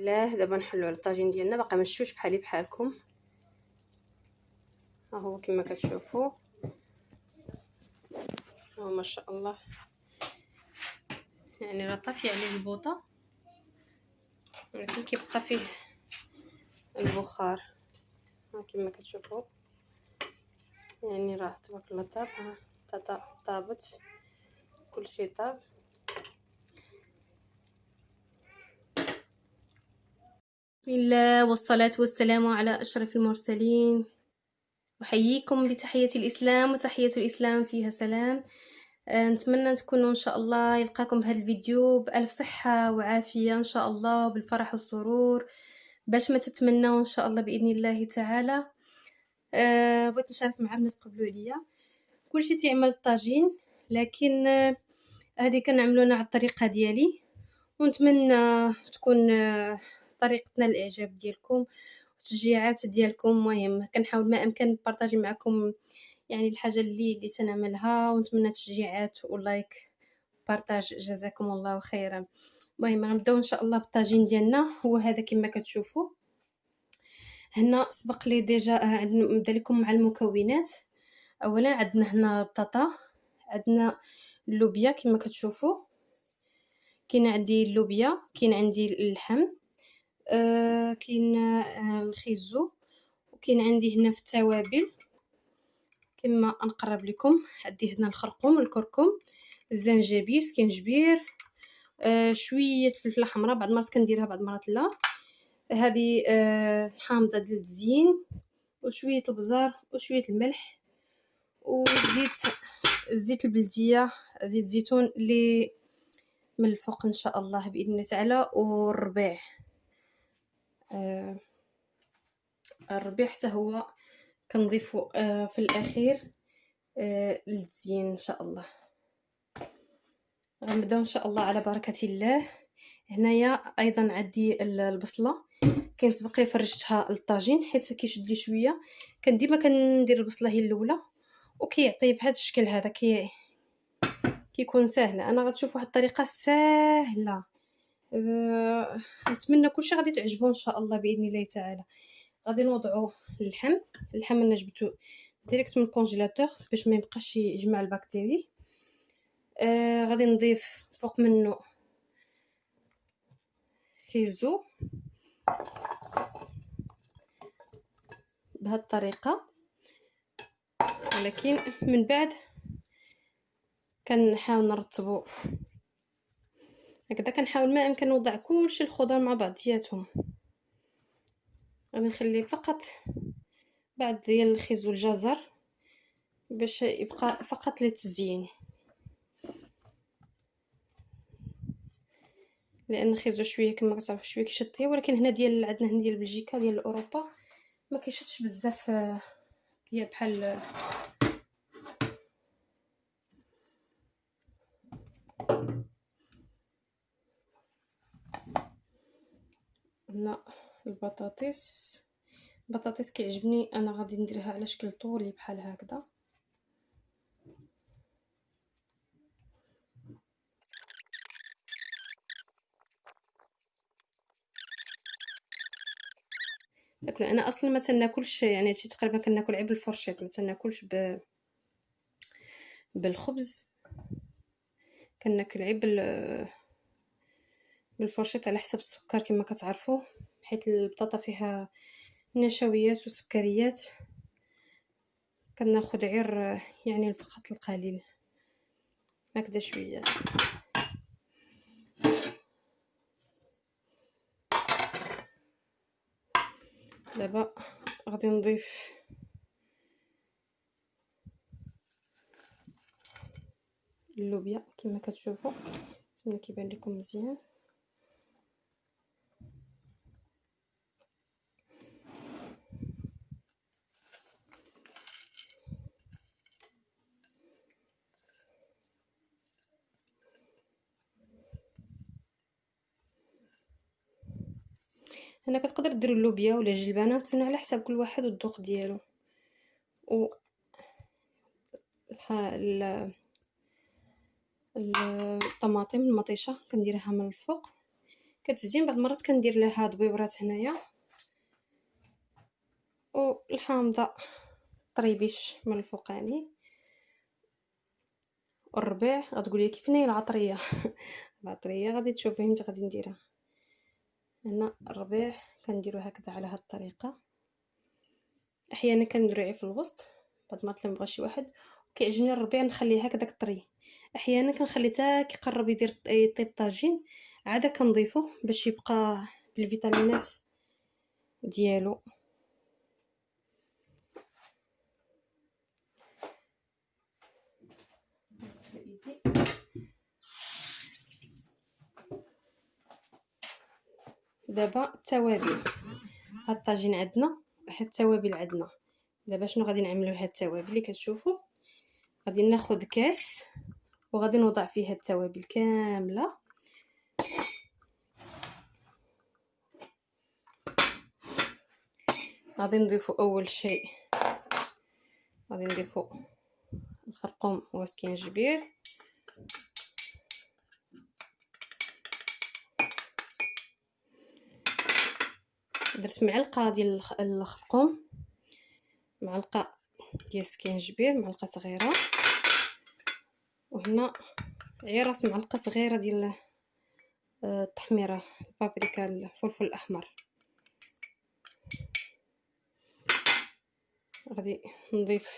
الله دابا نحلو على الطاجين ديالنا. باقا مشوش بحالي بحالكم. ها هو كما كتشوفوا. ها ما شاء الله. يعني راه طافيه عليه البوطة. ولكن كيبقى فيه البخار. ها كما كتشوفوا. يعني راه تبارك الله طاب ها. طابت. كلشي طاب. بسم الله والصلاة والسلام على أشرف المرسلين. أحييكم بتحية الإسلام وتحية الإسلام فيها سلام. آه، نتمنى تكونوا إن شاء الله يلقاكم بهذا الفيديو بألف صحة وعافية إن شاء الله بالفرح والسرور باش ما تتمنوا إن شاء الله بإذن الله تعالى. أه بغيت نشارك مع الناس قبلوا عليا. كلشي تيعمل الطاجين لكن آه، هذه كنعملونا على الطريقة ديالي. ونتمنى تكون آه، طريقتنا الإعجاب ديالكم والتشجيعات ديالكم مهم. كنحاول ما أمكن نبارطاجي معكم يعني الحاجة اللي اللي تنعملها ونتمنى تشجيعات و like partage جزاكم الله خيرا. المهم غنبدأو إن شاء الله بالطاجين ديالنا. هو هذا كما كتشوفوا. هنا سبق لي déjà آه، نبدا لكم مع المكونات. اولا عندنا هنا البطاطا عندنا اللوبيا كما كتشوفوا. كاين عندي اللوبيا كاين عندي اللحم. آه كاين آه الخيزو وكاين عندي هنا في التوابل. كما نقرب لكم عندي هنا الخرقوم الكركم الزنجبيل سكنجبير آه شوية الفلفله حمراء. بعض المرات كنديرها بعض المرات لا. هذه آه حامضه ديال الزين وشوية البزار وشوية الملح وزيت الزيت البلدية زيت زيتون اللي من الفوق إن شاء الله بإذن الله تعالى والربيع. الربيع حتى هو كنضيفو آه في الأخير آه للتزيين إن شاء الله. غنبدأو إن شاء الله على بركة الله. هنايا أيضا عندي البصلة. كاين سبق لي فرشتها للطاجين حيت كيشد لي شوية. كان ديما كندير البصلة هي الأولى. وكيعطي بهذا الشكل هذا كي كيكون سهل أنا غتشوف واحد الطريقة سهله أه... نتمنى كلشي غادي تعجبو إن شاء الله بإذن الله تعالى. غادي نوضعو اللحم. اللحم أنا جبتو direct من ال congélateur باش ما يبقاش يجمع البكتيري. آه غادي نضيف فوق منه كيزو. بهذه الطريقة. ولكن من بعد كنحاول نرتبو هكذا كنحاول ما إمكن نوضع كلشي الخضر مع بعضياتهم غادي نخلي فقط بعد ديال الخيز والجزر باش يبقى فقط للتزيين لأن خيزو شوية كما كتعرفوا شوية كيشطيه ولكن هنا ديال عندنا هنا ديال بلجيكا ديال أوروبا ما كيشطش بزاف ديال بحال هنا البطاطس. البطاطس كيعجبني أنا غادي نديرها على شكل طولي بحال هكذا. تاكل أنا أصلا ما تناكلش يعني تقريبا كناكل عيب بالفرشيط ما تناكلش ب بالخبز. كناكل عيب بالفرشيط على حسب السكر كما كتعرفوا حيت البطاطا فيها نشويات وسكريات. كناخذ غير يعني فقط القليل. هكذا شوية. دابا غادي نضيف اللوبيا كما كتشوفوا. نتمنى كيبان لكم مزيان. هنا كتقدر دير اللوبيا ولا الجلبانه على حساب كل واحد والذوق ديالو. و الطماطم المطيشة كنديرها من الفوق. كتزين بعض المرات كندير لها ضبيبرات هنايا. والحامضه طريبيش من الفوقاني والربيع غتقولي كيف ناهي العطرية. العطرية غادي تشوفي متى غادي نديرها. هنا الربيع كنديرو هكذا على هاد الطريقة. أحيانا كنديرو في الوسط بعد ما طلع شي واحد كيعجبني الربيع نخليه هكذاك طري أحيانا كنخلي حتى كيقرب يدير يطيب طاجين عاده كنضيفو باش يبقى بالفيتامينات ديالو. دابا التوابل. هاد الطاجين عندنا هاد التوابل عندنا. دابا شنو غادي نعملو لهاد التوابل؟ اللي كتشوفوا غادي ناخذ كاس وغادي نوضع فيه التوابل كاملة. غادي نضيفو أول شيء غادي نضيفو الخرقوم والسكينجبير درت معلقة ديال الخرقوم معلقة ديال السكينجبير معلقة صغيرة. وهنا عيراس معلقة صغيرة ديال آه، التحميرة البابريكا الفلفل الأحمر. غادي نضيف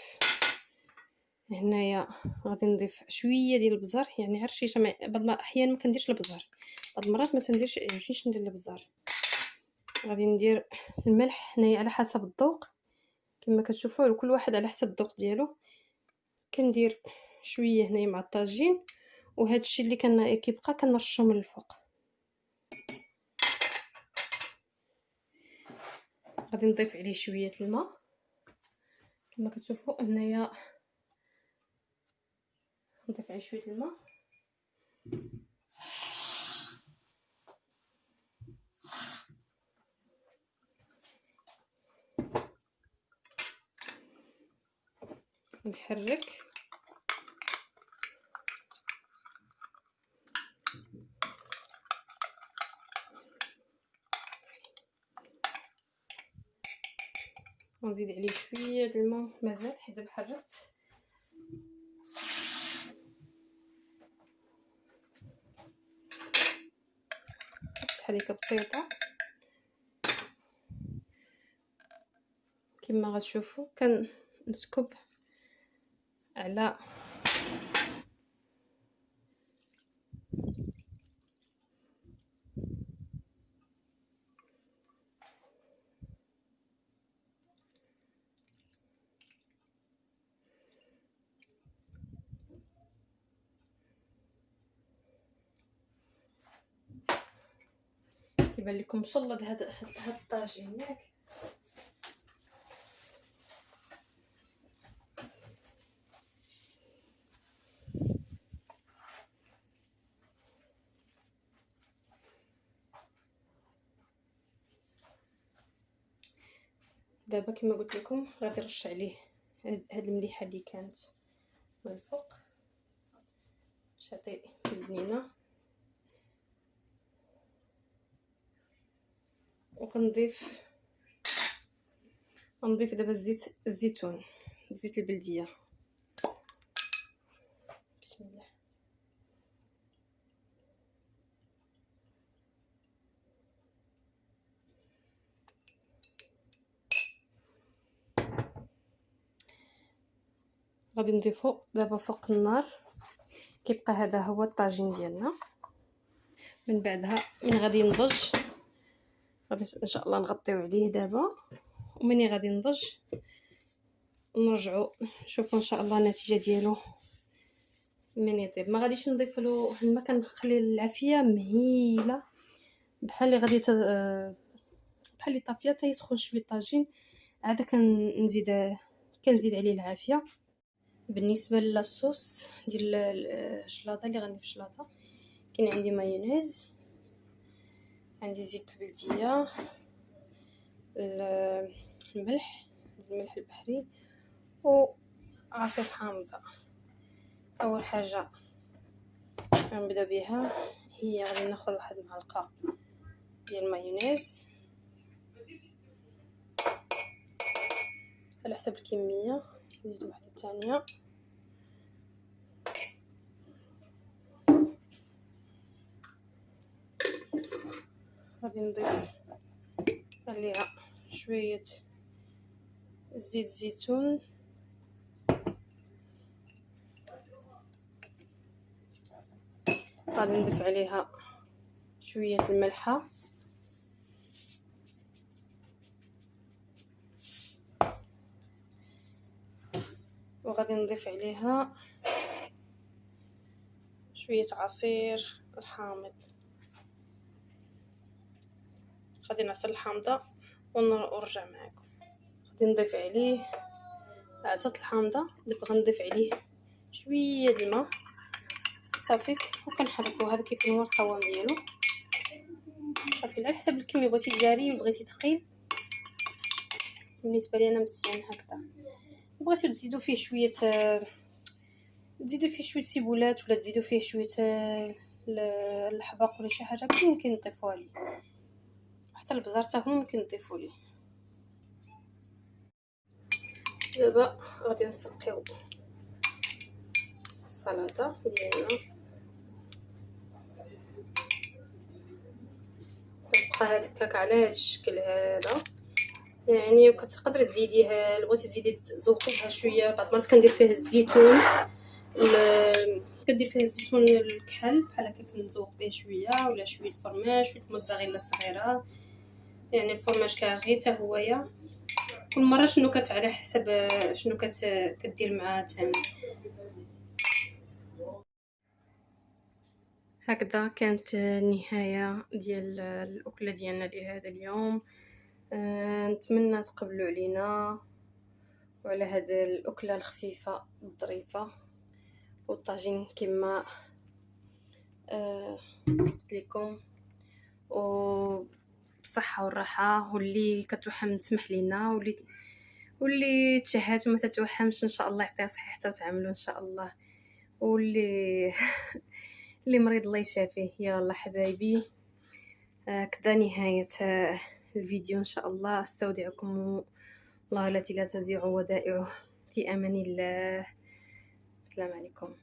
هنايا غادي نضيف شوية ديال البزار يعني عرشيشه بعض الاحيان ما كنديرش البزار بعض المرات ما تنديرش عرفتيش ندير البزار غادي ندير الملح هنايا على حسب الذوق. كما كتشوفوا كل واحد على حسب الذوق ديالو. كندير شوية هنايا مع الطاجين وهذا الشيء اللي كان كيبقى كنرشو من الفوق. غادي نضيف عليه شوية الماء. كما كتشوفوا هنايا نضيف عليه شوية الماء. نحرك ونزيد عليه شوية د الماء مازال حيت دابا حركت تحريكه بسيطة. كما غتشوفوا كنسكب على كيبان لكم مشلض هذا هذا الطاجين ياك. دابا كما قلت لكم غادي نرش عليه هاد المليحة اللي كانت من الفوق. باش تعطي البنينة. وغنضيف غنضيف دابا الزيت الزيتون زيت البلدية. بسم الله. غادي نضيفو دابا فوق النار. كيبقى هذا هو الطاجين ديالنا. من بعدها من غادي ينضج غادي إن شاء الله نغطيو عليه دابا. ومني غادي ينضج نرجعو نشوفو إن شاء الله النتيجة ديالو من يطيب. ما غاديش نضيف له الماء كنخلي العافية مهيلة. بحال اللي غادي بحال اللي طافيه تيسخن شوية طاجين. عاد كنزيد كنزيد عليه العافية. بالنسبة للصوص ديال الشلاضه اللي غندير في الشلاضه كاين عندي مايونيز عندي زيت البلديه الملح الملح البحري وعصير حامضة. أول حاجة غنبدأ بها هي غادي ناخذ واحد المعلقه ديال المايونيز على حسب الكمية نزيد واحدة ثانية غادي نضيف عليها شوية زيت زيتون غادي نضيف عليها شوية الملحه وغادي نضيف عليها شوية عصير الحامض غادي نعصر الحامضة ونرجع معكم غادي نضيف عليه عصرت الحامضة دابا غنضيف عليه شوية الماء. صافي. وكنحركو هذا كيكون هو القوام ديالو صافي. على حسب الكمية بغيتي جاري ولا بغيتي ثقيل بالنسبة لي أنا مزيان هكذا. بغيتو تزيدوا فيه شوية تزيدوا فيه شوية سيبولات ولا تزيدوا فيه شوية الحباق ولا شي حاجة. ممكن تضيفوها ليه. البزار حتى هو ممكن تضيفوا ليه دابا غادي نسقيو السلطة ديالنا. تبقى هاد الكاك على هاد الشكل هذا. يعني وكتقدري تزيديها بغيتي تزيدي تزوقي بها شوية بعض المرات كندير فيه الزيتون كدير فيه الزيتون الكحل بحال هكا كنزوق به شوية ولا شوية الفرماج شوية الموتزاريلا الصغيره يعني الفرماج كاغي حتى هويا. كل مرة شنو كت على حسب شنو كت كدير معاه تاني. هكذا كانت النهاية ديال الأكلة ديالنا لهذا اليوم. أه نتمنى تقبلوا علينا وعلى هاد الأكلة الخفيفة الظريفة. والطاجين كما أه قلت لكم. و بالصحة والراحة واللي كتوحم تسمح لينا واللي واللي تشهات وما تتوهمش إن شاء الله يعطيها صحيحتها وتعملوا إن شاء الله. واللي اللي مريض الله يشافيه. يلا حبايبي. آه كذا نهاية آه، الفيديو إن شاء الله. أستودعكم الله التي لا تضيع ودائعه. في أمان الله. السلام عليكم.